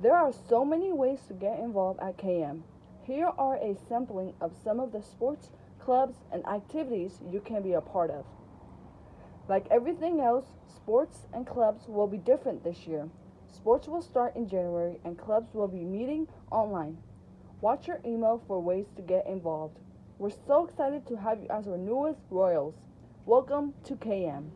There are so many ways to get involved at KM. Here are a sampling of some of the sports, clubs, and activities you can be a part of. Like everything else, sports and clubs will be different this year. Sports will start in January and clubs will be meeting online. Watch your email for ways to get involved. We're so excited to have you as our newest Royals. Welcome to KM.